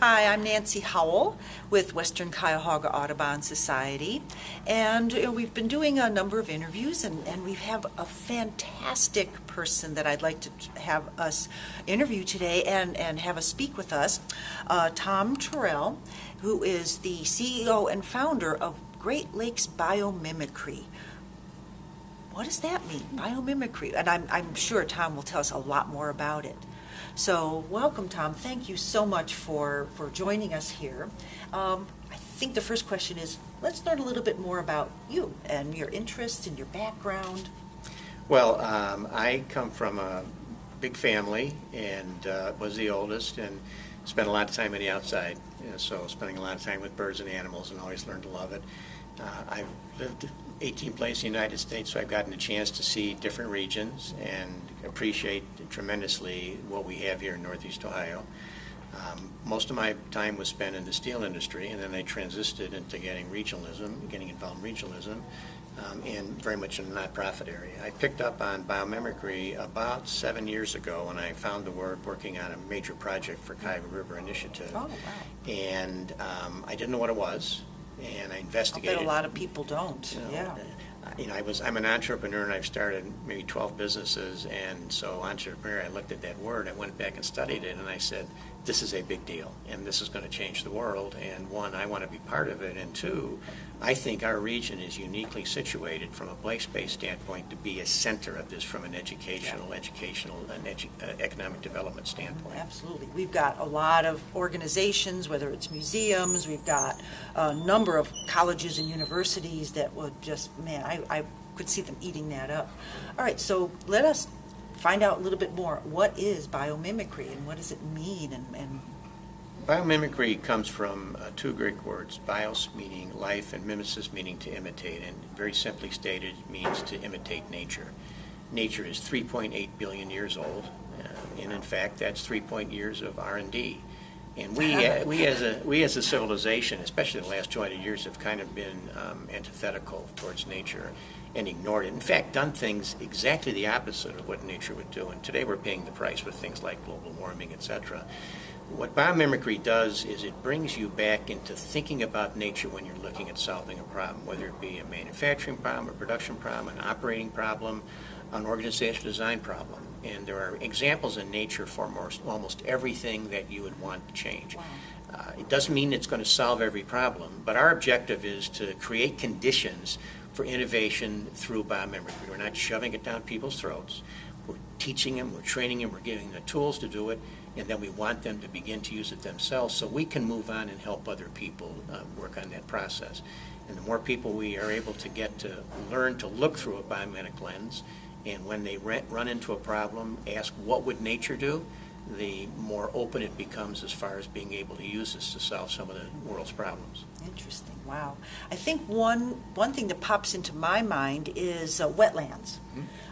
Hi, I'm Nancy Howell with Western Cuyahoga Audubon Society. And uh, we've been doing a number of interviews, and, and we have a fantastic person that I'd like to have us interview today and, and have us speak with us. Uh, Tom Tyrrell, who is the CEO and founder of Great Lakes Biomimicry. What does that mean, biomimicry? And I'm, I'm sure Tom will tell us a lot more about it. So, welcome, Tom. Thank you so much for, for joining us here. Um, I think the first question is let's learn a little bit more about you and your interests and your background. Well, um, I come from a big family and uh, was the oldest and spent a lot of time in the outside. You know, so spending a lot of time with birds and animals and always learned to love it. Uh, I've lived 18 places in the United States, so I've gotten a chance to see different regions and appreciate tremendously what we have here in Northeast Ohio. Um, most of my time was spent in the steel industry, and then I transited into getting regionalism, getting involved in regionalism, um, and very much in the nonprofit area. I picked up on biomimicry about seven years ago when I found the word working on a major project for Cuyahoga River Initiative. Oh, wow. And um, I didn't know what it was, and I I investigated. bet a lot of people don't. You know, yeah. You know, I was, I'm an entrepreneur and I've started maybe 12 businesses. And so entrepreneur, I looked at that word, I went back and studied it and I said, this is a big deal and this is going to change the world and one, I want to be part of it and two, I think our region is uniquely situated from a place-based standpoint to be a center of this from an educational, educational and edu- uh, economic development standpoint. Absolutely. We've got a lot of organizations, whether it's museums, we've got a number of colleges and universities that would just, man, I, I could see them eating that up. All right, so let us find out a little bit more. What is biomimicry and what does it mean? And, and Biomimicry comes from uh, two Greek words, bios meaning life and mimesis meaning to imitate, and very simply stated means to imitate nature. Nature is 3.8 billion years old, uh, and in fact, that's 3 point years of R&D. And we, uh, we as a we as a civilization, especially the last 200 years, have kind of been um, antithetical towards nature and ignored it. In fact, done things exactly the opposite of what nature would do. And today we're paying the price with things like global warming, etc. What biomimicry does is it brings you back into thinking about nature when you're looking at solving a problem, whether it be a manufacturing problem, a production problem, an operating problem, an organizational design problem. And there are examples in nature for most, almost everything that you would want to change. Uh, it doesn't mean it's going to solve every problem, but our objective is to create conditions for innovation through biomimicry. We're not shoving it down people's throats. We're teaching them, we're training them, we're giving them the tools to do it, and then we want them to begin to use it themselves so we can move on and help other people uh, work on that process. And the more people we are able to get to learn to look through a biomimetic lens, and when they run into a problem, ask what would nature do, the more open it becomes as far as being able to use this to solve some of the world's problems. interesting. Wow. I think one one thing that pops into my mind is uh, wetlands.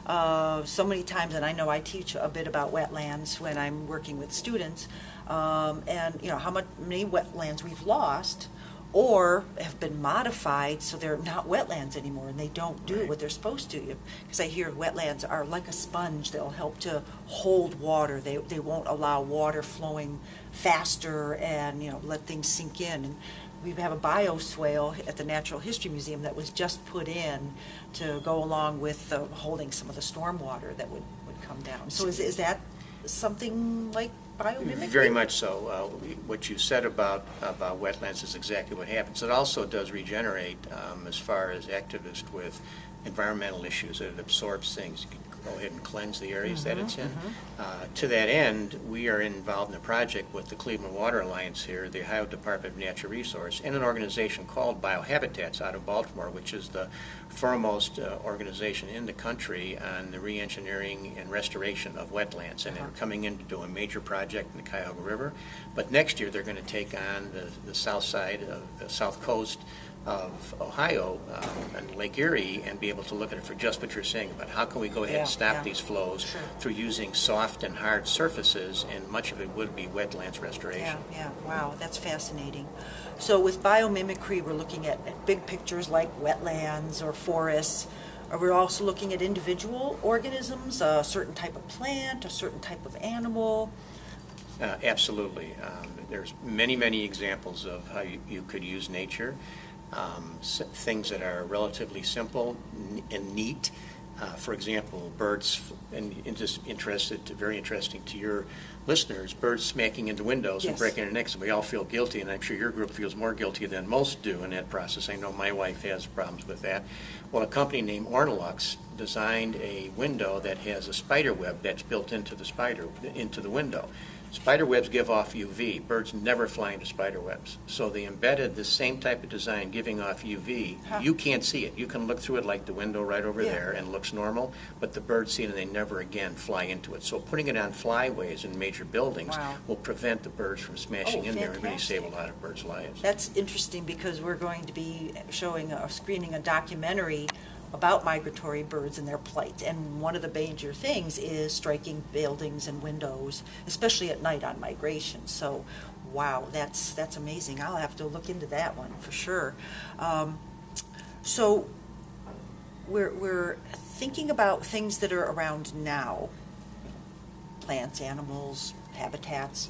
Uh, so many times, and I know I teach a bit about wetlands when I'm working with students, um, and you know how much many wetlands we've lost, or have been modified so they're not wetlands anymore, and they don't do Right. what they're supposed to. Because I hear wetlands are like a sponge; they'll help to hold water. They they won't allow water flowing faster, and you know let things sink in. And we have a bioswale at the Natural History Museum that was just put in to go along with uh, holding some of the storm water that would, would come down. So is, is that something like biomimicry? Very much so. Uh, What you said about, about wetlands is exactly what happens. It also does regenerate um, as far as activists with environmental issues. It absorbs things. You can go ahead and cleanse the areas that it's in. Uh, To that end, we are involved in a project with the Cleveland Water Alliance here, the Ohio Department of Natural Resource, and an organization called Biohabitats out of Baltimore, which is the foremost uh, organization in the country on the re-engineering and restoration of wetlands. And they're coming in to do a major project in the Cuyahoga River. But next year, they're going to take on the, the south side of the south coast of Ohio um, and Lake Erie and be able to look at it for just what you're saying about how can we go ahead Yeah, and stop yeah. these flows Sure. through using soft and hard surfaces, and much of it would be wetlands Yeah, restoration. yeah, wow, that's fascinating. So with biomimicry, we're looking at, at big pictures like wetlands or forests. Are we also looking at individual organisms, a certain type of plant, a certain type of animal? Uh, Absolutely. Um, There's many, many examples of how you you could use nature, um, things that are relatively simple and neat. Uh, For example, birds, and and just interested, very interesting to your listeners, birds smacking into windows and breaking their necks, and we all feel guilty, and I'm sure your group feels more guilty than most do in that process. I know my wife has problems with that. Well, a company named Ornilux designed a window that has a spider web that's built into the spider, into the window. Spider webs give off UV. Birds never fly into spider webs. So they embedded the same type of design giving off UV. Huh. You can't see it. You can look through it like the window right over Yeah. there and looks normal, but the birds see it and they never again fly into it. So putting it on flyways in major buildings Wow. will prevent the birds from smashing Oh, in there and really save a lot of birds' lives. That's interesting because we're going to be showing, a screening a documentary about migratory birds and their plight. And one of the major things is striking buildings and windows, especially at night on migration. So, wow, that's, that's amazing. I'll have to look into that one for sure. Um, So, we're, we're thinking about things that are around now. Plants, animals, habitats.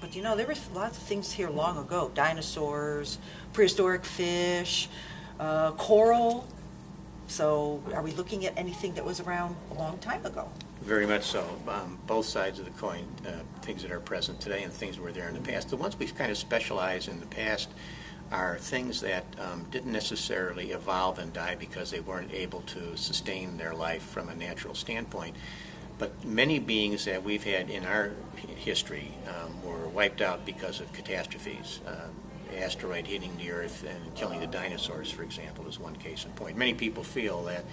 But you know, there were lots of things here long ago dinosaurs, prehistoric fish, uh, coral. So, are we looking at anything that was around a long time ago? Very much so. Um, both sides of the coin, uh, things that are present today and things that were there in the past. The ones we've kind of specialized in the past are things that um, didn't necessarily evolve and die because they weren't able to sustain their life from a natural standpoint. But many beings that we've had in our history um, were wiped out because of catastrophes. Uh, asteroid hitting the Earth and killing the dinosaurs, for example, is one case in point. Many people feel that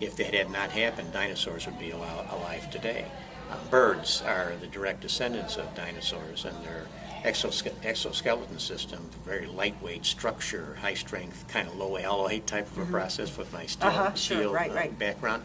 if that had not happened, dinosaurs would be al- alive today. Uh, birds are the direct descendants of dinosaurs, and their exoske- exoskeleton system, very lightweight structure, high strength, kind of low alloy type of a process with my steel, Uh-huh, sure, steel right, uh, right. background.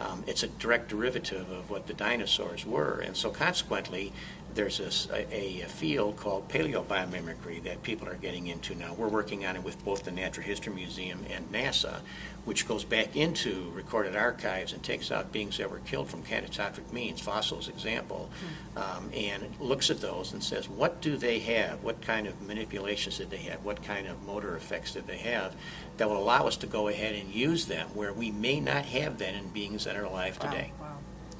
Um, it's a direct derivative of what the dinosaurs were, and so consequently, there's this, a, a field called paleobiomimicry that people are getting into now. We're working on it with both the Natural History Museum and NASA, which goes back into recorded archives and takes out beings that were killed from catastrophic means, fossils example, um, and looks at those and says, what do they have? What kind of manipulations did they have? What kind of motor effects did they have that will allow us to go ahead and use them where we may not have them in beings that are alive Wow, today?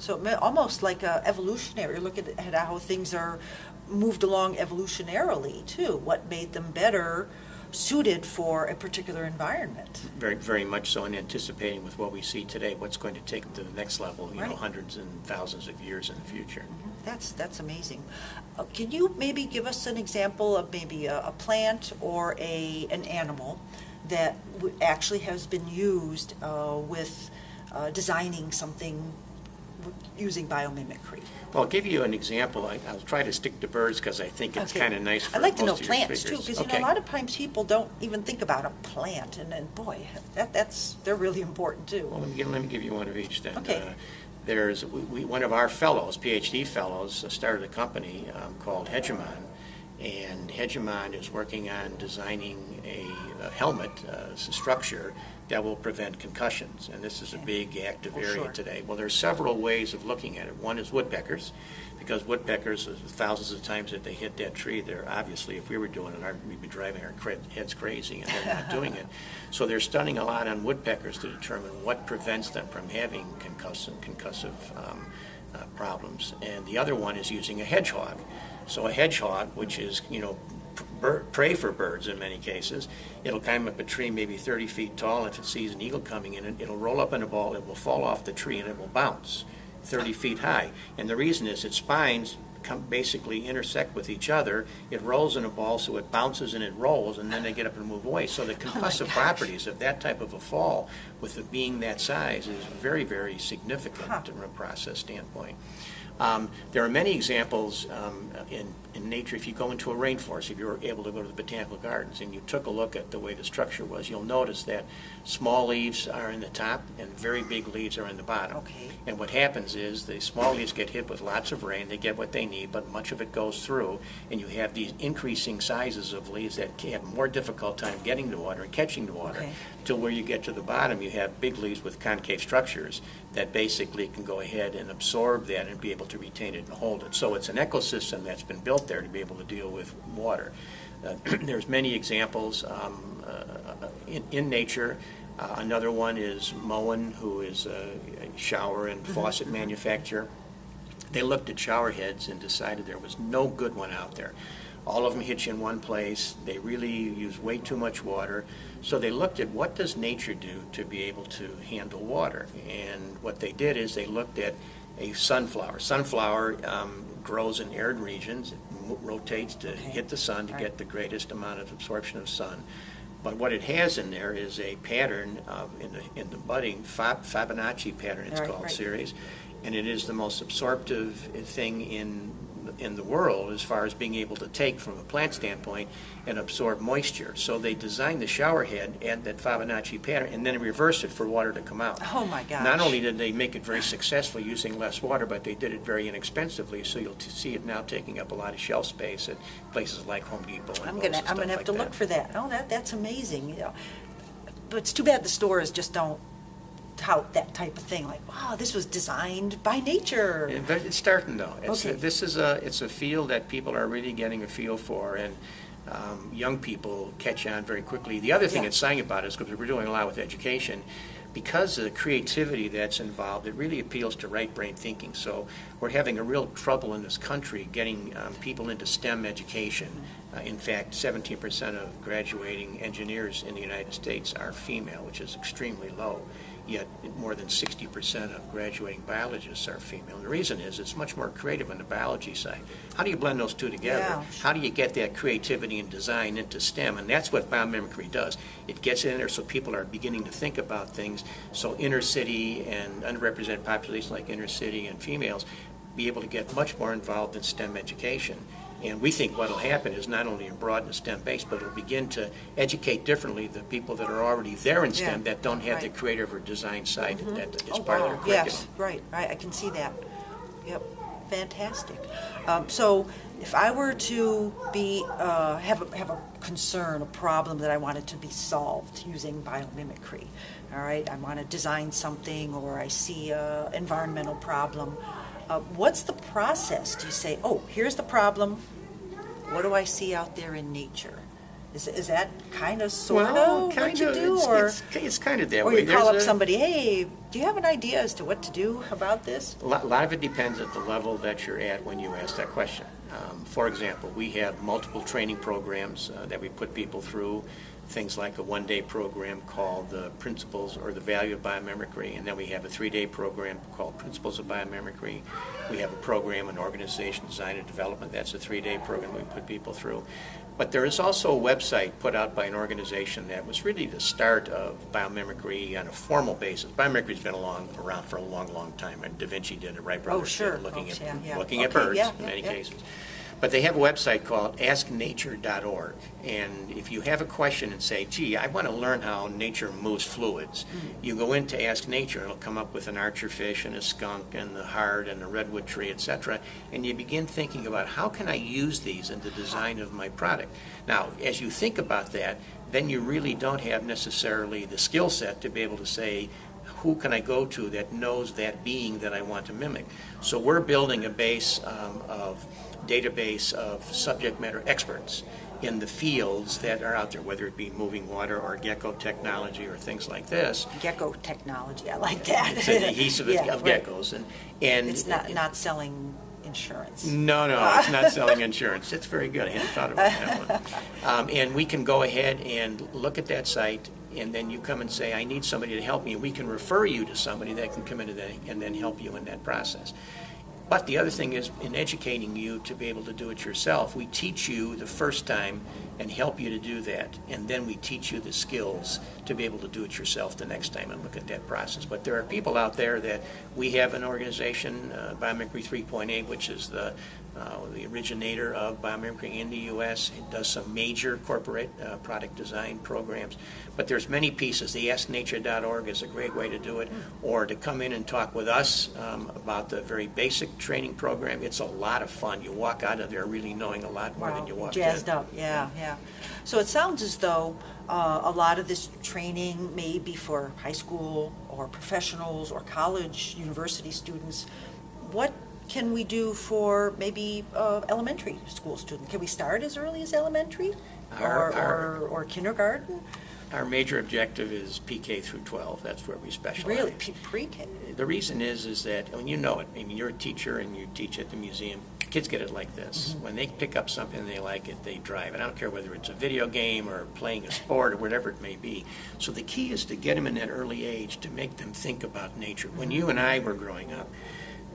So almost like a evolutionary, look at at how things are moved along evolutionarily too. What made them better suited for a particular environment? Very, very much so, and anticipating with what we see today, what's going to take to the next level, you know, hundreds and thousands of years in the future. That's, that's amazing. Uh, Can you maybe give us an example of maybe a, a plant or a, an animal that w- actually has been used uh, with uh, designing something using biomimicry? Well, I'll give you an example. I- I'll try to stick to birds because I think it's Okay. kind of nice for I'd like to know most of your plants too, because you know, a lot of times people don't even think about a plant, and then, boy, that, that's, they're really important Well, too. let me, give- let me give you one of each then. Okay. Uh, There's, we, we- one of our fellows, PhD fellows, uh, started a company um, called Hegemon, and Hegemon is working on designing a, a helmet, uh, structure that will prevent concussions, and this is a big active Oh, area sure. today. Well, there are several ways of looking at it. One is woodpeckers, because woodpeckers, uh, thousands of times that they hit that tree, they're obviously, if we were doing it, we'd be driving our heads crazy, and they're not doing it. So they're stunning a lot on woodpeckers to determine what prevents them from having concussive, concussive um, uh, problems. And the other one is using a hedgehog. So a hedgehog, which is, you know, p- bir- prey for birds in many cases, it'll climb up a tree maybe 30 feet tall. If it sees an eagle coming in, it- it'll roll up in a ball, it will fall off the tree, and it will bounce 30 feet high. And the reason is its spines come, basically intersect with each other. It rolls in a ball, so it bounces and it rolls, and then they get up and move away. So the oh, concussive gosh. properties of that type of a fall, with it being that size, is very, very Huh. significant from a process standpoint. Um, There are many examples um, in, in nature. If you go into a rainforest, if you were able to go to the botanical gardens and you took a look at the way the structure was, you'll notice that small leaves are in the top and very big leaves are in the bottom. Okay. And what happens is the small leaves get hit with lots of rain, they get what they need, but much of it goes through, and you have these increasing sizes of leaves that have more difficult time getting the water and catching the water. Okay. Till where you get to the bottom, you have big leaves with concave structures that basically can go ahead and absorb that and be able to retain it and hold it. So it's an ecosystem that's been built there to be able to deal with water. Uh, There's many examples um, uh, in, in nature. Uh, Another one is Moen, who is a a shower and faucet manufacturer. They looked at shower heads and decided there was no good one out there. All of them hitch in one place. They really use way too much water. So they looked at what does nature do to be able to handle water. And what they did is they looked at a sunflower. Sunflower um, grows in arid regions. It rotates to Okay. hit the sun to Right. get the greatest amount of absorption of sun. But what it has in there is a pattern of, in the, in the budding, Fab- Fibonacci pattern it's Right, called, right. series. And it is the most absorptive thing in, in the world as far as being able to take from a plant standpoint and absorb moisture. So they designed the shower head at that Fibonacci pattern and then reversed it for water to come out. Oh, my gosh. Not only did they make it very successful using less water, but they did it very inexpensively, so you'll see it now taking up a lot of shelf space at places like Home Depot and I'm gonna, I'm gonna have like to that. look for that. Oh, that, that's amazing, you know. But it's too bad the stores just don't tout that type of thing, like, wow, this was designed by nature. Yeah, But it's starting though. It's, Okay. this is a, it's a field that people are really getting a feel for and um, young people catch on very quickly. The other thing Yeah. that's exciting about it is because we're doing a lot with education, because of the creativity that's involved, it really appeals to right brain thinking. So we're having a real trouble in this country getting um, people into STEM education. Uh, in fact, 17% of graduating engineers in the United States are female, which is extremely low. Yet more than 60% of graduating biologists are female. And the reason is it's much more creative on the biology side. How do you blend those two together? Yeah. How do you get that creativity and design into STEM? And that's what biomimicry does. It gets in there so people are beginning to think about things. So inner city and underrepresented populations like inner city and females be able to get much more involved in STEM education. And we think what'll happen is not only broaden the STEM base, but it'll begin to educate differently the people that are already there in Yeah, STEM that don't have the creative or design side that is Oh, part of their wow. curriculum. Yes, right, right, I can see that. Yep, fantastic. Um, So if I were to be, uh, have a, have a concern, a problem that I wanted to be solved using biomimicry, all right, I want to design something, or I see a environmental problem, uh, what's the process? Do you say, oh, here's the problem, what do I see out there in nature? Is, is that kind of, sort Well, of what kind you of, do, it's- or? it's, it's kind of that Or way. you call up a- somebody, hey, do you have an idea as to what to do about this? A lot, a lot of it depends at the level that you're at when you ask that question. Um, for example, we have multiple training programs uh, that we put people through, things like a one-day program called the Principles or the Value of Biomimicry, and then we have a three-day program called Principles of Biomimicry. We have a program, an organization design and development, that's a three-day program we put people through. But there is also a website put out by an organization that was really the start of biomimicry on a formal basis. Biomimicry's been along, around for a long, long time, and Da Vinci did it, Wright Brothers oh, did sure. looking Oh, at, yeah, yeah. looking at birds yeah, in many cases. But they have a website called asknature.org, and if you have a question and say, gee, I want to learn how nature moves fluids, Mm. you go into Ask Nature, and it'll come up with an archerfish and a skunk and the heart and a redwood tree, etc., and you begin thinking about how can I use these in the design of my product. Now, as you think about that, then you really don't have necessarily the skill set to be able to say, who can I go to that knows that being that I want to mimic? So we're building a base um, of database of subject matter experts in the fields that are out there, whether it be moving water or gecko technology or things like this. Gecko technology, I like that. It's an adhesive Yeah, of right. geckos, and and It's not, not selling insurance. no, no, it's not selling insurance. It's very good. I hadn't thought about that one. Um, and we can go ahead and look at that site, and then you come and say, I need somebody to help me. We can refer you to somebody that can come into that and then help you in that process. But the other thing is, in educating you to be able to do it yourself, we teach you the first time and help you to do that. And then we teach you the skills to be able to do it yourself the next time and look at that process. But there are people out there that we have an organization, uh, Biomimicry 3.8, which is the uh, the originator of biomimicry in the U.S. It does some major corporate uh, product design programs. But there's many pieces. The AskNature.org is a great way to do it, or to come in and talk with us um, about the very basic training program. It's a lot of fun. You walk out of there really knowing a lot more than Wow, you walked Jazzed in. up, yeah, yeah. So it sounds as though uh, a lot of this training may be for high school or professionals or college, university students. What can we do for maybe uh, elementary school students? Can we start as early as elementary? Our- Or, our- or, or kindergarten? Our major objective is PK through 12. That's where we specialize. Really, pre-K? The reason is, is that, when you know it, I mean, you're a teacher and you teach at the museum, kids get it like this. Mm-hmm. When they pick up something they like it, they drive. And I don't care whether it's a video game or playing a sport or whatever it may be. So the key is to get them in that early age to make them think about nature. When mm-hmm. you and I were growing up,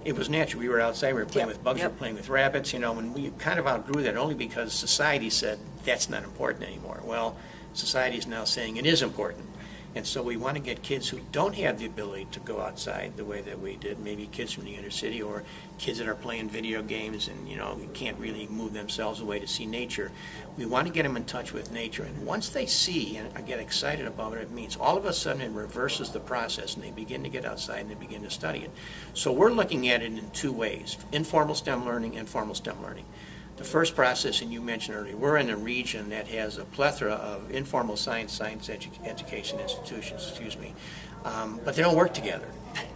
it was natural. We were outside, we were playing Yep, with bugs, we were playing with rabbits, you know, and we kind of outgrew that only because society said that's not important anymore. Well, society is now saying it is important. And so we want to get kids who don't have the ability to go outside the way that we did, maybe kids from the inner city or kids that are playing video games and, you know, can't really move themselves away to see nature. We want to get them in touch with nature. And once they see and get excited about what it means, all of a sudden it reverses the process and they begin to get outside and they begin to study it. So we're looking at it in two ways, informal STEM learning and formal STEM learning. The first process, and you mentioned earlier, we're in a region that has a plethora of informal science, science edu- education institutions, excuse me, um, but they don't work together.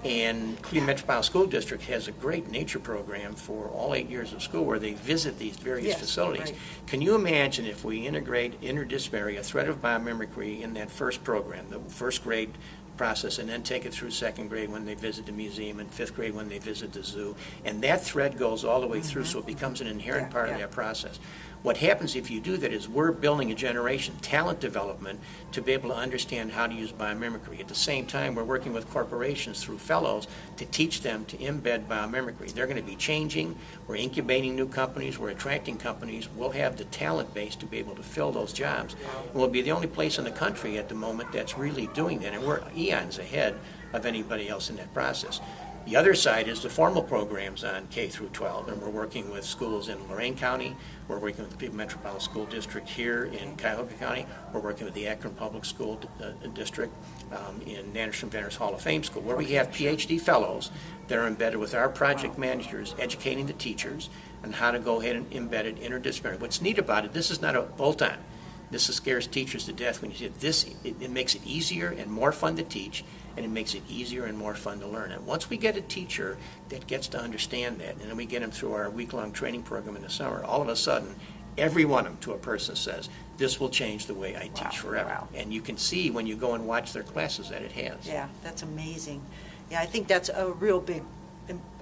And Cleveland Metropolitan School District has a great nature program for all eight years of school where they visit these various Yes, facilities. right. Can you imagine if we integrate interdisciplinary, a thread of biomimicry in that first program, the first grade process, and then take it through second grade when they visit the museum, and fifth grade when they visit the zoo, and that thread goes all the way through, so it mm-hmm. becomes an inherent Yeah, part of yeah. that process. What happens if you do that is we're building a generation, talent development, to be able to understand how to use biomimicry. At the same time, we're working with corporations through fellows to teach them to embed biomimicry. They're going to be changing, we're incubating new companies, we're attracting companies, we'll have the talent base to be able to fill those jobs. And we'll be the only place in the country at the moment that's really doing that, and we're eons ahead of anybody else in that process. The other side is the formal programs on K through 12, and we're working with schools in Lorain County, we're working with the Metropolitan School District here in Cuyahoga County, we're working with the Akron Public School uh, District um, in Anderson Venters Hall of Fame School, where we have PhD fellows that are embedded with our project managers, educating the teachers on how to go ahead and embed it interdisciplinary. What's neat about it, this is not a bolt-on. This scares teachers to death when you see it. This, it, it makes it easier and more fun to teach, and it makes it easier and more fun to learn. And once we get a teacher that gets to understand that, and then we get them through our week-long training program in the summer, all of a sudden, every one of them to a person says, this will change the way I Wow, teach forever. wow. And you can see when you go and watch their classes that it has. Yeah, that's amazing. Yeah, I think that's a real big,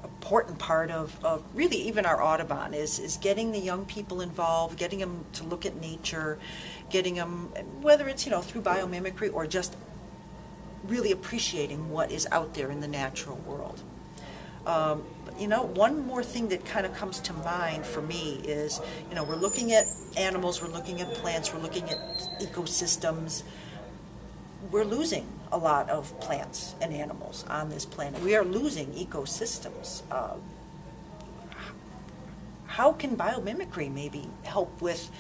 important part of, of really even our Audubon is, is getting the young people involved, getting them to look at nature, getting them, whether it's, you know, through biomimicry or just really appreciating what is out there in the natural world. Um, you know, one more thing that kind of comes to mind for me is, you know, we're looking at animals, we're looking at plants, we're looking at ecosystems. We're losing a lot of plants and animals on this planet. We are losing ecosystems. Uh, how can biomimicry maybe help with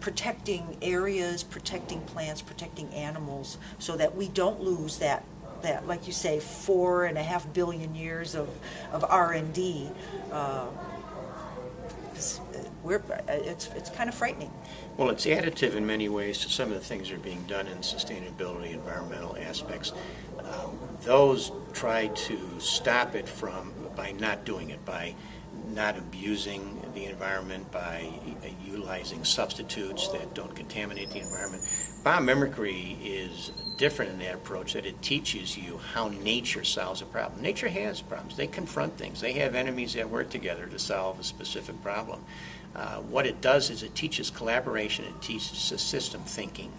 protecting areas, protecting plants, protecting animals, so that we don't lose that, that, like you say, four and a half billion years of, of R and D? 'cause, uh, we're, it's, it's kind of frightening. Well, it's additive in many ways to some of the things that are being done in sustainability, environmental aspects. Um, those try to stop it from, by not doing it, by not abusing the environment, by utilizing substitutes that don't contaminate the environment. Biomimicry is different in that approach, that it teaches you how nature solves a problem. Nature has problems. They confront things. They have enemies that work together to solve a specific problem. Uh, what it does is it teaches collaboration, it teaches system thinking.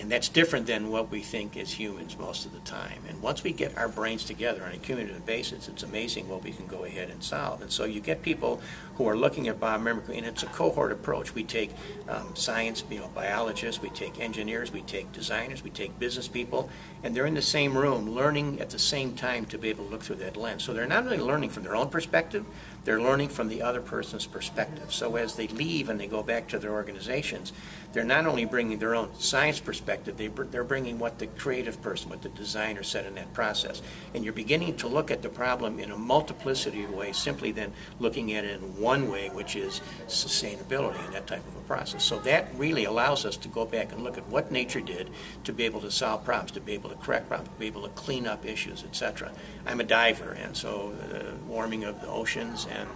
And that's different than what we think as humans most of the time. And once we get our brains together on a cumulative basis, it's amazing what we can go ahead and solve. And so you get people who are looking at biomimicry, and it's a cohort approach. We take um, science, you know, biologists, we take engineers, we take designers, we take business people, and they're in the same room learning at the same time to be able to look through that lens. So they're not only learning from their own perspective, they're learning from the other person's perspective. So as they leave and they go back to their organizations, they're not only bringing their own science perspective, they, they're bringing what the creative person, what the designer said in that process. And you're beginning to look at the problem in a multiplicity of ways, simply than looking at it in one way, which is sustainability and that type of a process. So that really allows us to go back and look at what nature did to be able to solve problems, to be able to correct problems, to be able to clean up issues, etc. I'm a diver, and so the warming of the oceans and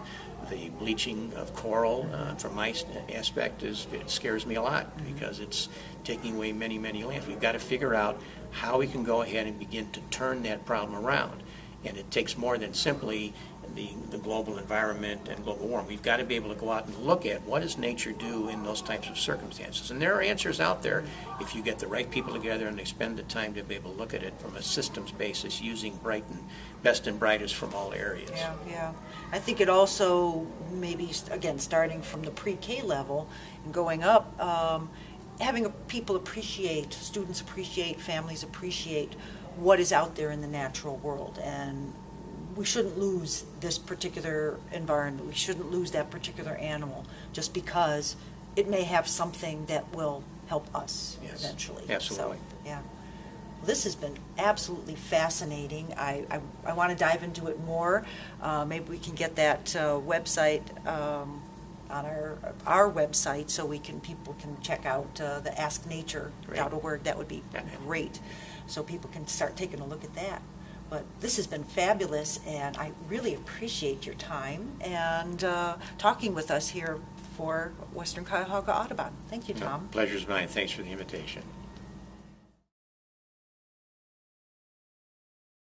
the bleaching of coral, uh, from my aspect, is, it scares me a lot because it's taking away many, many lands. We've got to figure out how we can go ahead and begin to turn that problem around. And it takes more than simply the, the global environment and global warming. We've got to be able to go out and look at what does nature do in those types of circumstances. And there are answers out there if you get the right people together and they spend the time to be able to look at it from a systems basis using bright and best and brightest from all areas. Yeah, yeah. I think it also, maybe, again, starting from the pre-K level and going up, um, having people appreciate, students appreciate, families appreciate what is out there in the natural world. And we shouldn't lose this particular environment, we shouldn't lose that particular animal just because it may have something that will help us Yes, eventually. absolutely. So, yeah. This has been absolutely fascinating. I, I, I want to dive into it more. Uh, maybe we can get that uh, website um, on our, our website so we can, people can check out uh, the asknature.org. That would be great. So people can start taking a look at that. But this has been fabulous, and I really appreciate your time and uh, talking with us here for Western Cuyahoga Audubon. Thank you, Tom. Pleasure's mine. Thanks for the invitation.